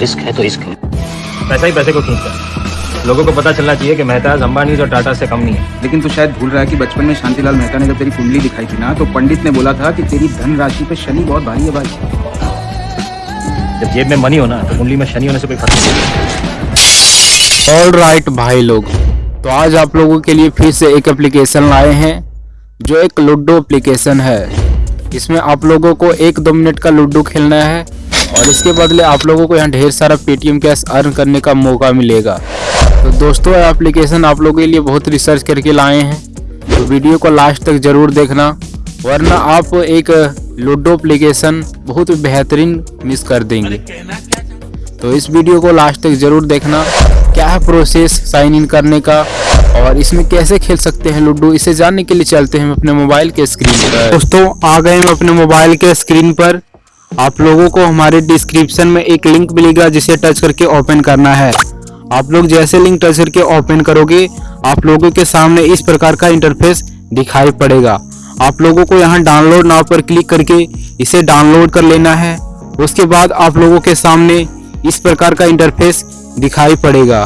Risk है तो इश्क है। पैसा ही पैसे को खींचता है। लोगों को पता चलना चाहिए कि मेहताज अंबानी और टाटा से कम नहीं है। लेकिन तू शायद भूल रहा है कि बचपन में शांतिलाल मेहता ने जब तेरी कुंडली दिखाई थी ना तो पंडित ने बोला था कि तेरी धन राशि पे शनि बहुत भारी है भाई। जब जेब में मनी हो ना तो कुंडली में शनि होने से कोई फ़र्क नहीं ऑल राइट भाई लोग तो आज आप लोगों के लिए फिर से एक एप्लीकेशन लाए हैं जो एक लूडो एप्लीकेशन है। इसमें आप लोगों को एक दो मिनट का लूडो खेलना है और इसके बदले आप लोगों को यहाँ ढेर सारा पेटीएम कैश अर्न करने का मौका मिलेगा। तो दोस्तों एप्लीकेशन आप लोगों के लिए बहुत रिसर्च करके लाए हैं। तो वीडियो को लास्ट तक ज़रूर देखना, वरना आप एक लूडो एप्लीकेशन बहुत बेहतरीन मिस कर देंगे। तो इस वीडियो को लास्ट तक ज़रूर देखना, क्या है प्रोसेस साइन इन करने का, और इसमें कैसे खेल सकते हैं लूडो इसे जानने के लिए चलते हैं अपने मोबाइल के स्क्रीन पर। दोस्तों, आ गए हम अपने मोबाइल के स्क्रीन पर। आप लोगों को हमारे डिस्क्रिप्शन में एक लिंक मिलेगा जिसे टच करके ओपन करना है। आप लोग जैसे लिंक टच करके ओपन करोगे, आप लोगों के सामने इस प्रकार का इंटरफेस दिखाई पड़ेगा। आप लोगों को यहाँ डाउनलोड नाव पर क्लिक करके इसे डाउनलोड कर लेना है। उसके बाद आप लोगों के सामने इस प्रकार का इंटरफेस दिखाई पड़ेगा।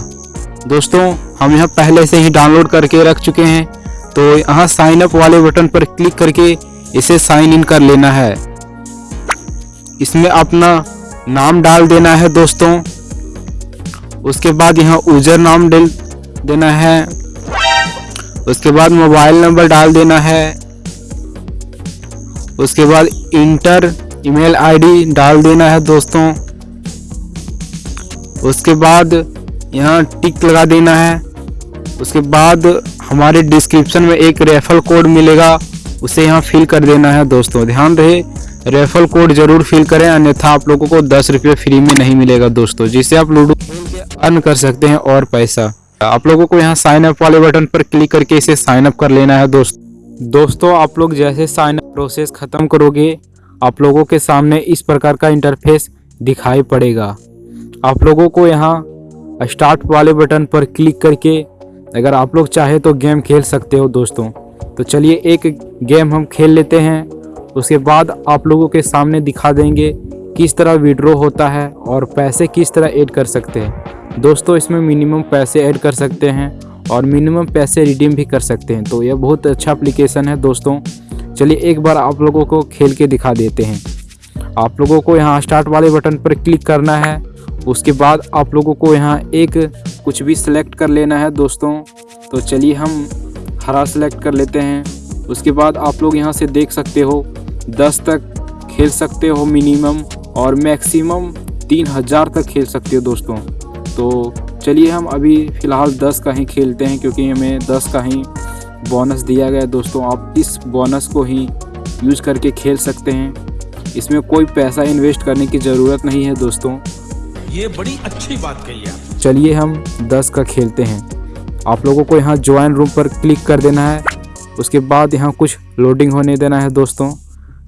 दोस्तों, हम यहाँ पहले से ही डाउनलोड करके रख चुके हैं। तो यहाँ साइन अप वाले बटन पर क्लिक करके इसे साइन इन कर लेना है। इसमें अपना नाम डाल देना है दोस्तों। उसके बाद यहाँ यूज़र नाम डाल देना है। उसके बाद मोबाइल नंबर डाल देना है। उसके बाद इंटर ईमेल आईडी डाल देना है दोस्तों। उसके बाद यहाँ टिक लगा देना है। उसके बाद हमारे डिस्क्रिप्शन में एक रेफल कोड मिलेगा, उसे यहाँ फिल कर देना है दोस्तों। ध्यान रहे रेफल कोड ज़रूर फिल करें, अन्यथा आप लोगों को दस रुपये फ्री में नहीं मिलेगा दोस्तों। जिससे आप लूडो अर्न कर सकते हैं और पैसा। आप लोगों को यहाँ साइन अप वाले बटन पर क्लिक करके इसे साइन अप कर लेना है दोस्त। दोस्तों, आप लोग जैसे साइन अप प्रोसेस खत्म करोगे, आप लोगों के सामने इस प्रकार का इंटरफेस दिखाई पड़ेगा। आप लोगों को यहाँ स्टार्ट वाले बटन पर क्लिक करके अगर आप लोग चाहे तो गेम खेल सकते हो दोस्तों। तो चलिए एक गेम हम खेल लेते हैं। उसके बाद आप लोगों के सामने दिखा देंगे किस तरह विड्रॉ होता है और पैसे किस तरह ऐड कर सकते हैं। दोस्तों, इसमें मिनिमम पैसे ऐड कर सकते हैं और मिनिमम पैसे रिडीम भी कर सकते हैं। तो यह बहुत अच्छा एप्लीकेशन है दोस्तों। चलिए एक बार आप लोगों को खेल के दिखा देते हैं। आप लोगों को यहाँ स्टार्ट वाले बटन पर क्लिक करना है। उसके बाद आप लोगों को यहाँ एक कुछ भी सिलेक्ट कर लेना है दोस्तों। तो चलिए हम हरा सेलेक्ट कर लेते हैं। उसके बाद आप लोग यहाँ से देख सकते हो दस तक खेल सकते हो मिनिमम और मैक्सिमम तीन हज़ार तक खेल सकते हो दोस्तों। तो चलिए हम अभी फ़िलहाल दस का ही खेलते हैं क्योंकि हमें दस का ही बोनस दिया गया दोस्तों। आप इस बोनस को ही यूज़ करके खेल सकते हैं। इसमें कोई पैसा इन्वेस्ट करने की ज़रूरत नहीं है दोस्तों। ये बड़ी अच्छी बात कही है। चलिए हम दस का खेलते हैं। आप लोगों को यहाँ ज्वाइन रूम पर क्लिक कर देना है। उसके बाद यहाँ कुछ लोडिंग होने देना है दोस्तों।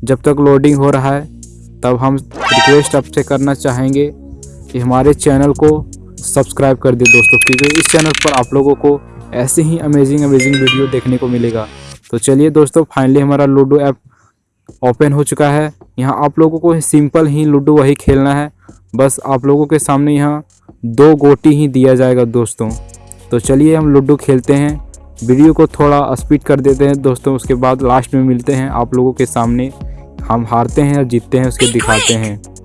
जब तक लोडिंग हो रहा है, तब हम रिक्वेस्ट आपसे करना चाहेंगे कि हमारे चैनल को सब्सक्राइब कर दे दोस्तों, क्योंकि इस चैनल पर आप लोगों को ऐसे ही अमेजिंग अमेजिंग वीडियो देखने को मिलेगा। तो चलिए दोस्तों फाइनली हमारा लूडो ऐप ओपन हो चुका है। यहाँ आप लोगों को सिंपल ही लूडो वही खेलना है। बस आप लोगों के सामने यहाँ दो गोटी ही दिया जाएगा दोस्तों। तो चलिए हम लूडो खेलते हैं। वीडियो को थोड़ा स्पीड कर देते हैं। दोस्तों, उसके बाद लास्ट में मिलते हैं आप लोगों के सामने। हम हारते हैं या जीतते हैं, उसके दिखाते हैं।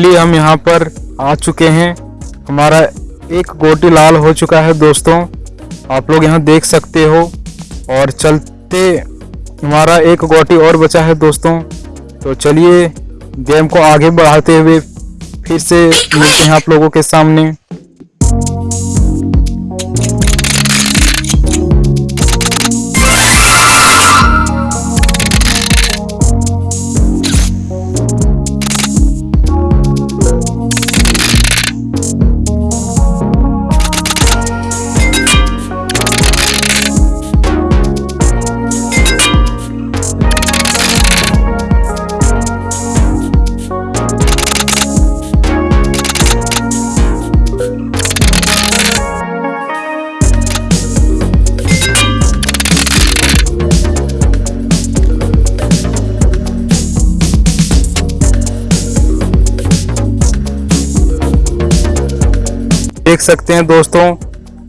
लिए हम यहाँ पर आ चुके हैं। हमारा एक गोटी लाल हो चुका है दोस्तों। आप लोग यहाँ देख सकते हो। और चलते, हमारा एक गोटी और बचा है दोस्तों। तो चलिए, गेम को आगे बढ़ाते हुए फिर से मिलते हैं आप लोगों के सामने। देख सकते हैं दोस्तों,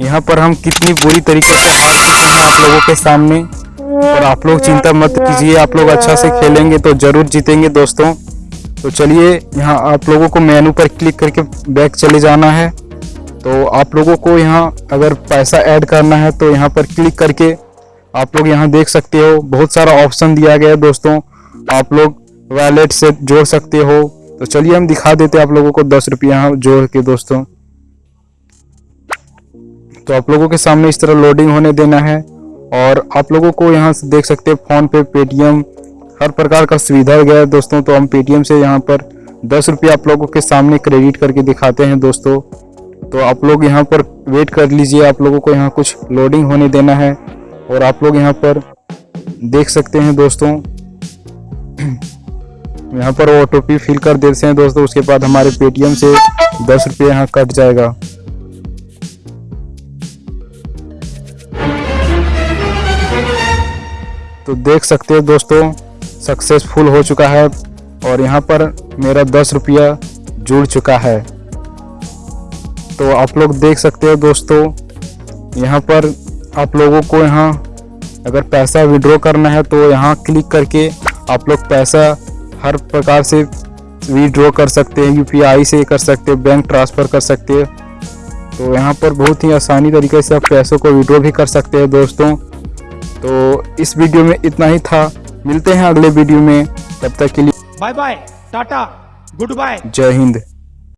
यहाँ पर हम कितनी बुरी तरीके से हार चुके हैं आप लोगों के सामने। और आप लोग चिंता मत कीजिए, आप लोग अच्छा से खेलेंगे तो ज़रूर जीतेंगे दोस्तों। तो चलिए, यहाँ आप लोगों को मेनू पर क्लिक करके बैक चले जाना है। तो आप लोगों को यहाँ अगर पैसा ऐड करना है तो यहाँ पर क्लिक करके आप लोग यहाँ देख सकते हो, बहुत सारा ऑप्शन दिया गया है दोस्तों। आप लोग वैलेट से जोड़ सकते हो। तो चलिए, हम दिखा देते हैं आप लोगों को दस रुपये यहाँ जोड़ के दोस्तों। तो आप लोगों के सामने इस तरह लोडिंग होने देना है और आप लोगों को यहाँ से देख सकते हैं फ़ोन पे पेटीएम, हर प्रकार का सुविधा गया है दोस्तों। तो हम पेटीएम से यहाँ पर दस रुपये आप लोगों के सामने क्रेडिट करके दिखाते हैं दोस्तों। तो आप लोग यहाँ पर वेट कर लीजिए, आप लोगों को यहाँ कुछ लोडिंग होने देना है और आप लोग यहाँ पर देख सकते हैं दोस्तों। यहाँ पर ओ फिल कर देते हैं दोस्तों, उसके बाद हमारे पेटीएम से दस रुपये यहाँ कट जाएगा। तो देख सकते हो दोस्तों सक्सेसफुल हो चुका है और यहाँ पर मेरा दस रुपया जुड़ चुका है। तो आप लोग देख सकते हो दोस्तों, यहाँ पर आप लोगों को यहाँ अगर पैसा विड्रॉ करना है तो यहाँ क्लिक करके आप लोग पैसा हर प्रकार से विड्रॉ कर सकते हैं यूपीआई से कर सकते हैं बैंक ट्रांसफ़र कर सकते हैं। तो यहाँ पर बहुत ही आसानी तरीके से आप पैसों को विड्रॉ भी कर सकते हैं दोस्तों। तो इस वीडियो में इतना ही था। मिलते हैं अगले वीडियो में। तब तक के लिए bye bye tata goodbye जय हिंद।